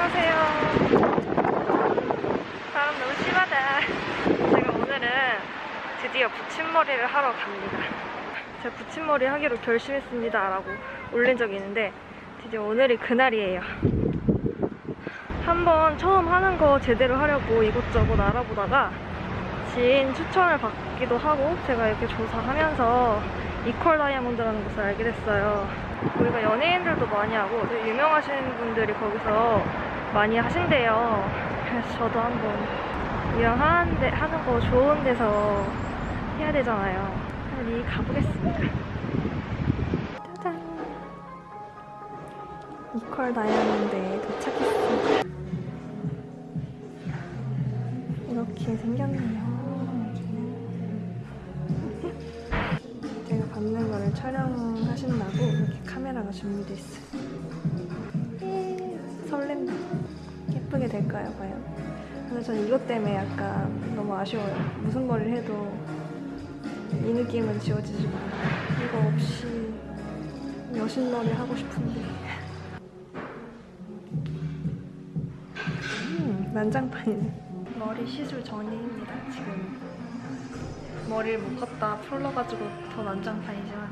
안녕하세요. 바람 너무 심하다. 제가 오늘은 드디어 붙임머리를 하러 갑니다. 제가 붙임머리 하기로 결심했습니다. 라고 올린 적이 있는데 드디어 오늘이 그날이에요. 한번 처음 하는 거 제대로 하려고 이것저것 알아보다가 지인 추천을 받기도 하고 제가 이렇게 조사하면서 이퀄 다이아몬드라는 곳을 알게 됐어요. 우리가 연예인들도 많이 하고 유명하신 분들이 거기서 많이 하신대요. 그래서 저도 한번 이왕 하는데, 하는 거 좋은 데서 해야 되잖아요. 빨리 가보겠습니다. 짜잔! 이퀄 다이아몬드에 도착했습니다. 이렇게 생겼네요. 제가 받는 거를 촬영하신다고 이렇게 카메라가 준비돼 있어요. 될까요, 과연? 근데 저는 이것 때문에 약간 너무 아쉬워요. 무슨 머리를 해도 이 느낌은 지워지지 마. 이거 없이 여신 머리 하고 싶은데. 음, 난장판이네. 머리 시술 전입니다, 지금. 머리를 묶었다 풀러가지고 더 난장판이지만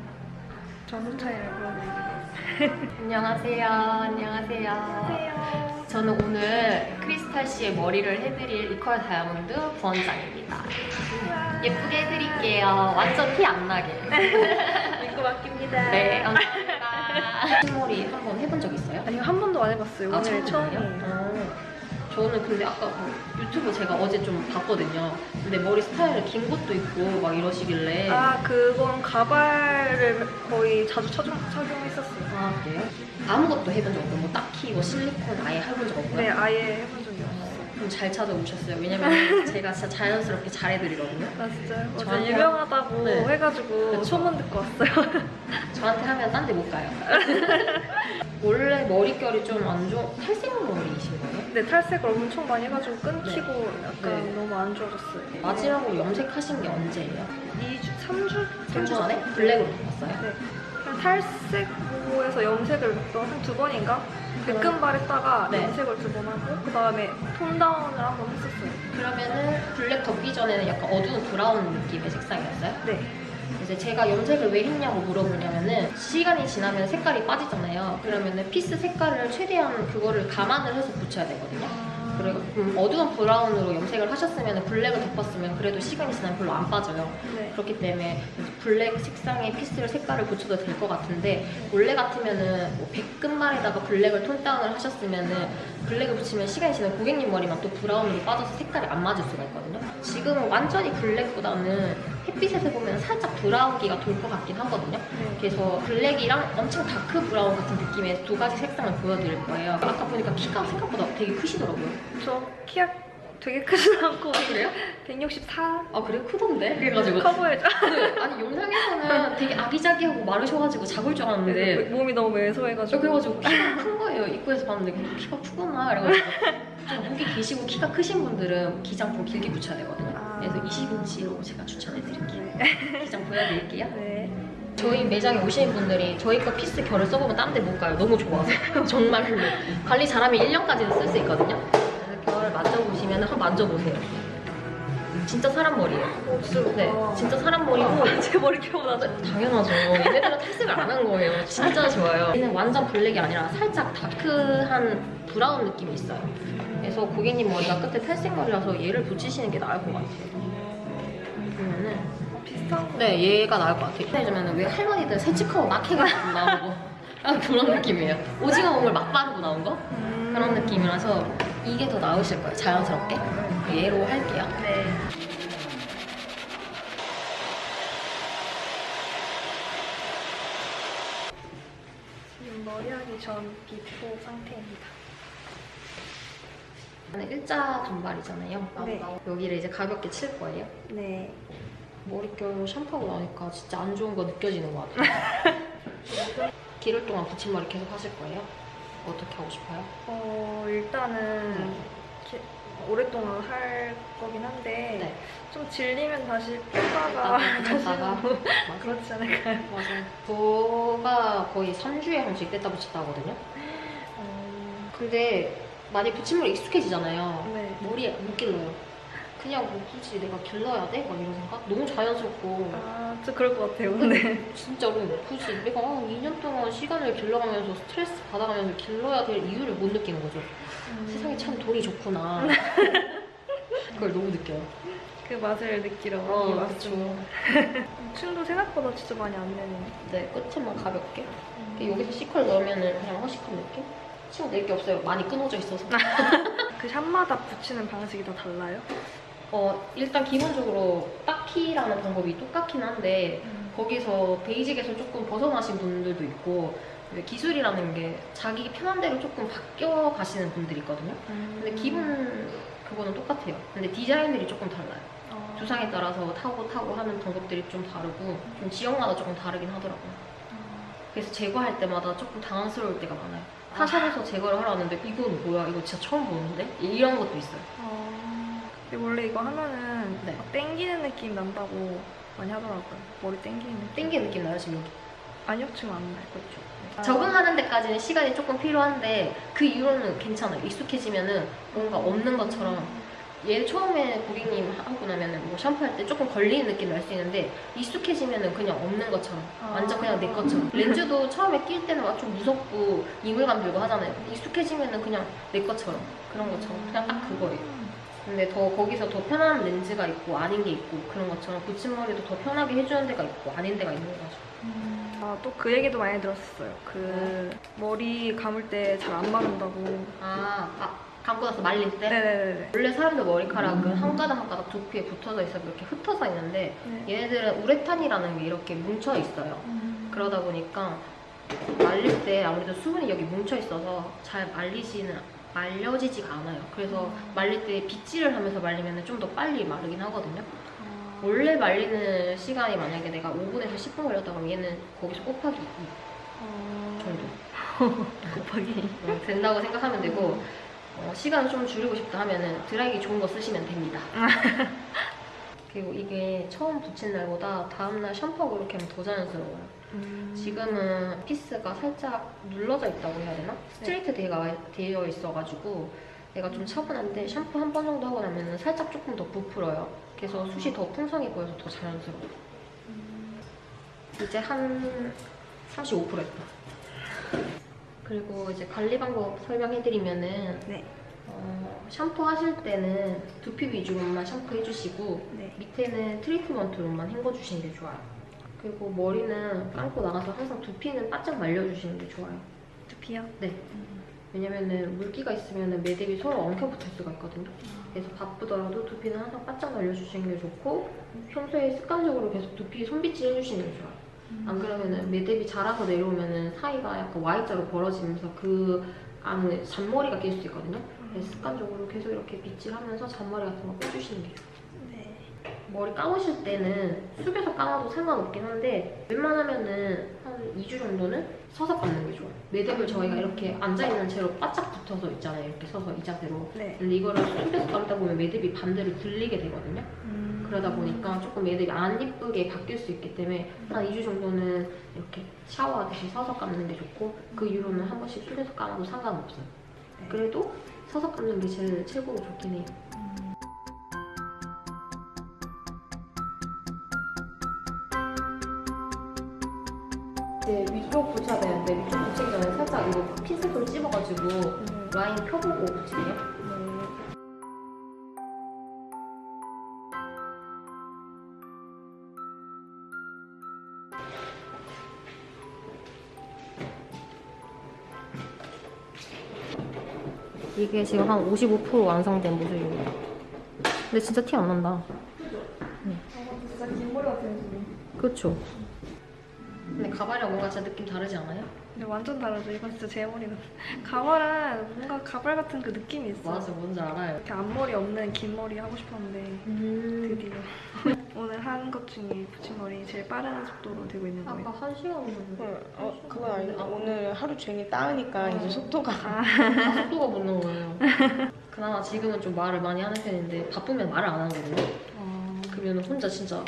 전후 차이를 보여드릴게요. 안녕하세요. 안녕하세요. 안녕하세요. 저는 오늘 크리스탈 씨의 머리를 해드릴 이퀄 다이아몬드 부원장입니다. 예쁘게 해드릴게요. 완전 티 안 나게. 믿고 맡깁니다. 네, 감사합니다. 흰머리 한 번 해본 적 있어요? 아니요, 한 번도 안 해봤어요. 아, 오늘 처음이에요. 어, 저는 근데 아까 뭐 유튜브 제가 어제 좀 봤거든요. 근데 머리 스타일이 긴 것도 있고 막 이러시길래. 아, 그건 가발을 거의 자주 착용, 착용했었어요. 아, 그래요? 아무것도 해본 적 없고, 뭐 딱히 뭐 실리콘 아예 해본 적 없고요. 네, 아예 해본 적이 없어요. 좀잘 찾아오셨어요. 왜냐면 제가 진짜 자연스럽게 잘해드리거든요. 아, 진짜요? 저한테 유명하다고 네. 해가지고 그쵸. 소문 듣고 왔어요. 저한테 하면 딴 데 못 가요. 원래 머릿결이 좀 안 좋은 탈색 머리이신 거예요? 근데 탈색을 엄청 많이 해가지고 끊기고 약간 네. 너무 안 좋아졌어요. 마지막으로 염색하신 게 언제예요? 2주, 3주? 3주 전에? 블랙으로 바꿨어요? 네. 그냥 탈색모에서 염색을 한두 번인가? 백금발 했다가 네. 염색을 두 번 하고 그 다음에 톤다운을 한 번 했었어요. 그러면은 블랙 덮기 전에는 약간 어두운 브라운 느낌의 색상이었어요? 네. 이제 제가 염색을 왜 했냐고 물어보냐면은 시간이 지나면 색깔이 빠지잖아요. 그러면은 피스 색깔을 최대한 그거를 감안을 해서 붙여야 되거든요. 그리고 음, 어두운 브라운으로 염색을 하셨으면 블랙을 덮었으면 그래도 시간이 지나면 별로 안 빠져요. 네. 그렇기 때문에 블랙 색상의 piece를 색깔을 붙여도 될 것 같은데 원래 같으면은 뭐 백금발에다가 블랙을 tone down을 하셨으면은 블랙을 붙이면 시간이 지나면 고객님 머리만 또 브라운으로 빠져서 색깔이 안 맞을 수가 있거든요. 지금은 완전히 블랙보다는 햇빛에서 보면 살짝 브라운기가 돌 것 같긴 하거든요. 네. 그래서 블랙이랑 엄청 dark brown 같은 느낌의 두 가지 색상을 보여드릴 거예요. 아까 보니까 키가 생각보다 되게 크시더라고요. 저 키가 되게 크진 않고 그래요? 164 아 그래? 크던데? 그래가지고 커 보여져. 네, 아니 영상에서는 되게 아기자기하고 마르셔가지고 작을 줄 알았는데 몸이 너무 저 왜소해가지고 그래가지고 키가 큰 거예요. 입구에서 봤는데 키가 크구나. 그래가지고 좀 거기 계시고 키가 크신 분들은 기장 좀 길게 붙여야 되거든요. 아. 그래서 20인치로 제가 추천해드릴게요. 기장 보여드릴게요. 네. 저희 매장에 오시는 분들이 저희 거 piece 결을 써보면 딴 데 못 가요. 너무 좋아서. 정말로. 관리 잘하면 1년까지도 쓸수 있거든요. 그래서 결을 만져보시면 한번 만져보세요. 진짜 사람 머리예요. 어, 진짜 네. 진짜 사람 머리고 제 머리결보다 당연하죠. 얘네들은 탈색을 안 한 거예요. 진짜 좋아요. 얘는 완전 블랙이 아니라 살짝 다크한 브라운 느낌이 있어요. 그래서 고객님 머리가 끝에 탈색 머리라서 얘를 붙이시는 게 나을 것 같아요. 보면은 비슷한 거. 네, 얘가 나을 것 같아요. 해주면 왜 할머니들 새치카고 막 해가지고 나오고 약간 그런 느낌이에요. 오징어 몸을 막 바르고 나온 거? 음. 그런 느낌이라서 이게 더 나으실 거예요. 자연스럽게. 얘로 할게요. 네. 머리하기 전 before 상태입니다. 일자 단발이잖아요. 네. 여기를 이제 가볍게 칠 거예요. 네. 머릿결 샴푸하고 나니까 진짜 안 좋은 거 느껴지는 것 같아요. 기를 동안 붙임머리 계속 하실 거예요? 어떻게 하고 싶어요? 어, 일단은 네. 오랫동안 할 거긴 한데 네. 좀 질리면 다시 뺐다가 뺐다가, 다시 뺐다가. 하고 맞아. 그렇지 않을까요? 맞아요. 저가 거의 3주에 한 번씩 뗐다 붙였다 하거든요. 음, 근데 많이 붙임물에 익숙해지잖아요. 네. 머리에 못 길러요. 그냥 뭐 굳이 내가 길러야 돼? 막 이런 생각? 너무 자연스럽고 아, 좀 그럴 것 같아요. 근데 진짜로 굳이 내가 아, 2년 동안 시간을 길러가면서 스트레스 받아가면서 길러야 될 이유를 못 느끼는 거죠. 세상에 참 돈이 좋구나. 그걸 너무 느껴요. 그 맛을 느끼러 어, 이 맛을. 춤도 생각보다 진짜 많이 안 내네요. 네, 끝에만 가볍게. 여기서 시컬 넣으면은 그냥 허시컬 느낌? 치고 낼게 없어요. 많이 끊어져 있어서. 그 샵마다 붙이는 방식이 다 달라요? 어, 일단 기본적으로 딱키라는 방법이 똑같긴 한데 거기서 베이직에서 조금 벗어나신 분들도 있고 기술이라는 게 자기 편한 대로 조금 바뀌어 가시는 분들이 있거든요. 근데 기본 그거는 똑같아요. 근데 디자인들이 조금 달라요. 어. 두상에 따라서 타고 타고 하는 방법들이 좀 다르고 좀 지역마다 조금 다르긴 하더라고요. 어. 그래서 제거할 때마다 조금 당황스러울 때가 많아요. 타샵에서 제거를 하러 왔는데 이건 뭐야? 이거 진짜 처음 보는데? 이런 것도 있어요. 어. 근데 원래 이거 하면은 네. 막 땡기는 느낌 난다고 많이 하더라고요. 머리 땡기는 느낌. 땡기는 느낌 나요 지금 여기? 아니요, 지금 안 나요. 그렇죠. 아. 적응하는 데까지는 시간이 조금 필요한데 그 이후로는 괜찮아요. 익숙해지면 은 뭔가 없는 것처럼 얘 처음에 고객님 하고 나면은 뭐 샴푸할 때 조금 걸리는 느낌 날 수 있는데 익숙해지면은 그냥 없는 것처럼 아. 완전 그냥 내 것처럼 렌즈도 처음에 낄 때는 막 좀 무섭고 이물감 들고 하잖아요. 익숙해지면은 그냥 내 것처럼 그런 것처럼 그냥 딱 그거예요. 근데 더 거기서 더 편한 렌즈가 있고 아닌 게 있고 그런 것처럼 붙임머리도 더 편하게 해주는 데가 있고 아닌 데가 있는 거죠. 아, 또 그 얘기도 많이 들었어요. 그 머리 감을 때 잘 안 마른다고. 아, 아 감고 나서 말릴 때 네네네. 원래 사람들 머리카락은 한 가닥 한 가닥 두피에 붙어져 있어 이렇게 흩어져 있는데 네. 얘네들은 우레탄이라는 게 이렇게 뭉쳐 있어요. 음. 그러다 보니까 말릴 때 아무래도 수분이 여기 뭉쳐 있어서 잘 말리지는 말려지지가 않아요. 그래서 말릴 때 빗질을 하면서 말리면 좀 더 빨리 마르긴 하거든요. 아. 원래 말리는 시간이 만약에 내가 5분에서 10분 걸렸다 그러면 얘는 거기서 곱하기 2 어. 정도 곱하기. 어, 된다고 생각하면 되고 어, 시간을 좀 줄이고 싶다 하면은 드라이기 좋은 거 쓰시면 됩니다. 그리고 이게 처음 붙인 날보다 다음날 샴푸하고 이렇게 하면 더 자연스러워요. 음. 지금은 피스가 살짝 눌러져 있다고 해야 되나? 스트레이트 되어, 되어 있어가지고 얘가 좀 차분한데 샴푸 한 번 정도 하고 나면 살짝 조금 더 부풀어요. 그래서 숱이 더 풍성해 보여서 더 자연스러워요. 이제 한 35% 했다. 그리고 이제 관리 방법 설명해드리면은 네. 어, 샴푸 하실 때는 두피 위주로만 샴푸 해주시고 네. 밑에는 트리트먼트로만 헹궈주시는 게 좋아요. 그리고 머리는 감고 나가서 항상 두피는 바짝 말려주시는 게 좋아요. 두피요? 네. 왜냐면은 물기가 있으면 매듭이 서로 엉켜붙을 수가 있거든요. 그래서 바쁘더라도 두피는 항상 바짝 말려주시는 게 좋고 평소에 습관적으로 계속 두피 손빗질 해주시는 게 좋아요. 안 그러면은 매듭이 자라서 내려오면은 사이가 약간 Y자로 벌어지면서 그 안에 잔머리가 낄 수 있거든요. 그래서 습관적으로 계속 이렇게 빗질하면서 잔머리 같은 거 빼주시는 게 좋아요. 네. 머리 감으실 때는 숙여서 감아도 상관없긴 한데 웬만하면은 한 2주 정도는 서서 감는 게 좋아요. 매듭을 저희가 이렇게 앉아있는 채로 바짝 붙어서 있잖아요. 이렇게 서서 이 자세로. 네. 근데 이거를 숙여서 감다 보면 매듭이 반대로 들리게 되거든요. 음. 그러다 보니까 조금 매듭이 안 이쁘게 바뀔 수 있기 때문에 한 2주 정도는 이렇게 샤워하듯이 서서 감는 게 좋고 그 이후로는 한 번씩 숙여서 감아도 상관없어요. 네. 그래도 서서 감는 게 제일 최고로 좋긴 해요. 이게 지금 한 55% 완성된 모습입니다. 근데 진짜 티 안 난다. 아, 진짜 긴 머리 같아요, 지금. 그렇죠. 근데 가발이랑 뭔가 진짜 느낌 다르지 않아요? 근데 완전 다르죠. 이건 진짜 제 머리는. 가발은 뭔가 가발 같은 그 느낌이 있어. 맞아, 뭔지 알아요. 이렇게 앞머리 없는 긴 머리 하고 싶었는데 음. 드디어 오늘 한 것 중에 붙임머리 제일 빠른 속도로 되고 있는 아까 거예요. 한 시간 정도. 어, 어, 그건 아닌데 오늘 하루 종일 따으니까 이제 속도가 다 속도가 붙는 거예요. 그나마 지금은 좀 말을 많이 하는 편인데 바쁘면 말을 안 하거든요. 어... 그러면 혼자 진짜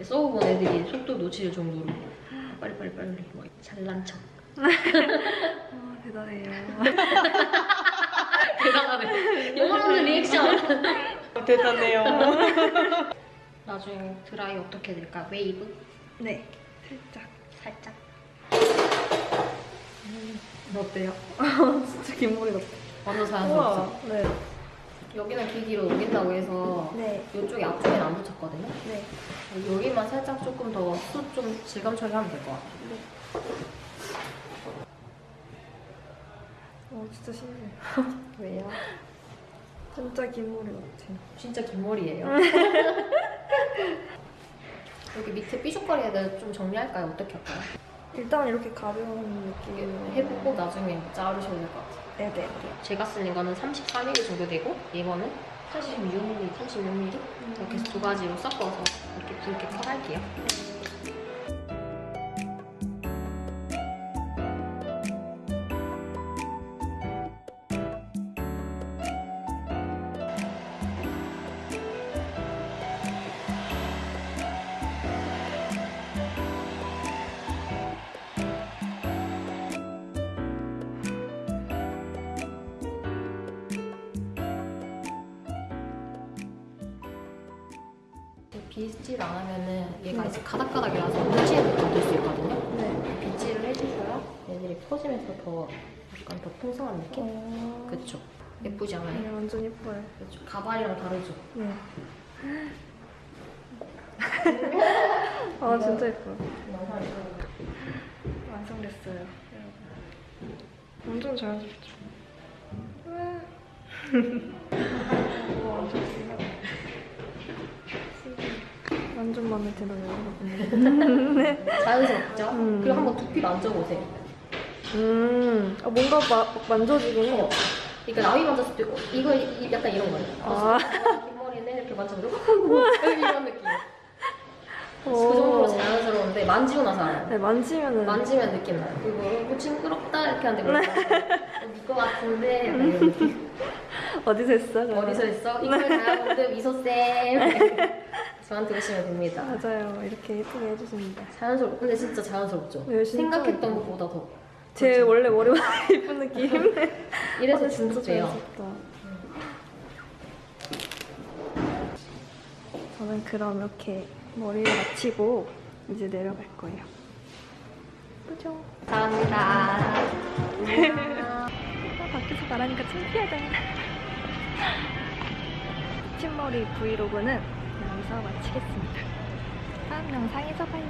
써본 애들이 속도 놓칠 정도로 빨리 빨리 빨리 막 잘난 척. 아, 대단해요. 대단하네. 영혼 없는 리액션. 대단해요. 나중에 드라이 어떻게 될까? 웨이브? 네, 살짝. 살짝. 어때요? 진짜 긴 머리 같아. 완전 자연스럽죠? 네. 여기는 길기로 옮긴다고 해서 네. 이쪽이 앞쪽에는 안 붙였거든요. 네. 여기만 살짝 조금 더 숱 좀 질감 처리하면 될 것 같아요. 어, 진짜 신기해. 왜요? 진짜 긴 머리 같아. 진짜 긴 머리예요. 여기 밑에 삐죽거리에 대해 좀 정리할까요? 어떻게 할까요? 일단 이렇게 가벼운 느낌으로 해보고 나중에 자르셔도 될것 같아요. 네네. 제가 쓴 이거는 34mm 정도 되고 이거는 86mm, 36mm 이렇게 해서 두 가지로 섞어서 이렇게 굵게 컷할게요. 빗질 안 하면은 얘가 네. 이제 가닥가닥이라서 뭉치는 느낌 들수 있거든요. 네. 빗질을 해주셔야 얘들이 퍼지면서 더 약간 더 풍성한 느낌? 어... 그쵸. 예쁘지 않아요? 네, 완전 예뻐요. 그쵸. 가발이랑 다르죠? 네. 아, 진짜 예뻐요. 완성됐어요. 여러분. 완전 자연스럽죠? 와, 완전 신기하다. 완전 마음에 들어요. 네. 자연스럽죠? 음. 그리고 한번 두피 만져보세요. 음, 아, 뭔가 마, 만져지긴 해요. 그러니까 나위 만졌을 때 어, 이거 이- 약간 이런 거예요. 아. 뒷머리는 이렇게 만져보고 이런 느낌. 그 정도로 자연스러운데 만지고 나서 알아요. 네, 만지면은. 만지면 느낌 나요. 그리고 뭐 징그럽다 이렇게 하는데 믿것 같은데 약간 이런 느낌. 어디서 했어? 어디서 했어? 이걸 다이아몬드 미소 쌤 저한테 오시면 됩니다. 맞아요. 이렇게 예쁘게 해주십니다. 자연스럽 근데 진짜 자연스럽죠? 네, 진짜 생각했던 예뻐요. 것보다 더제 원래 머리보다 예쁜 느낌. 이래서 아, 진짜 돼요. 저는 그럼 이렇게 머리를 마치고 이제 내려갈 거예요. 그죠? 감사합니다. 아, 밖에서 말하니까 창피하다. 붙임머리 브이로그는 여기서 마치겠습니다. 다음 영상에서 봐요.